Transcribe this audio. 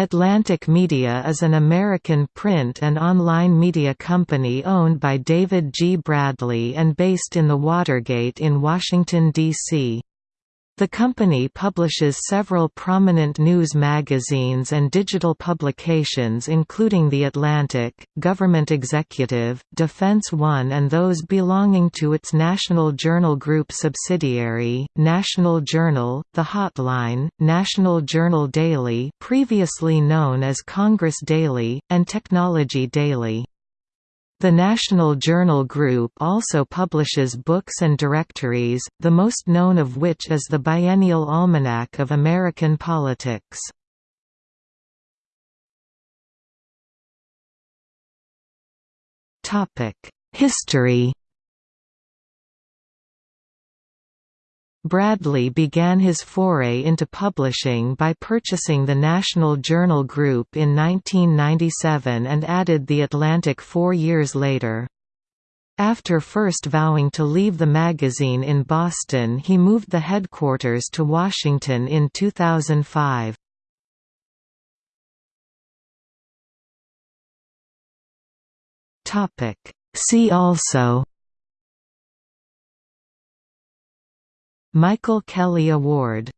Atlantic Media is an American print and online media company owned by David G. Bradley and based in the Watergate in Washington, D.C. The company publishes several prominent news magazines and digital publications including The Atlantic, Government Executive, Defense One and those belonging to its National Journal Group subsidiary, National Journal, The Hotline, National Journal Daily previously known as Congress Daily, and Technology Daily. The National Journal Group also publishes books and directories, the most known of which is the Biennial Almanac of American Politics. History Bradley began his foray into publishing by purchasing the National Journal Group in 1997 and added The Atlantic four years later. After first vowing to leave the magazine in Boston he moved the headquarters to Washington in 2005. See also Michael Kelly Award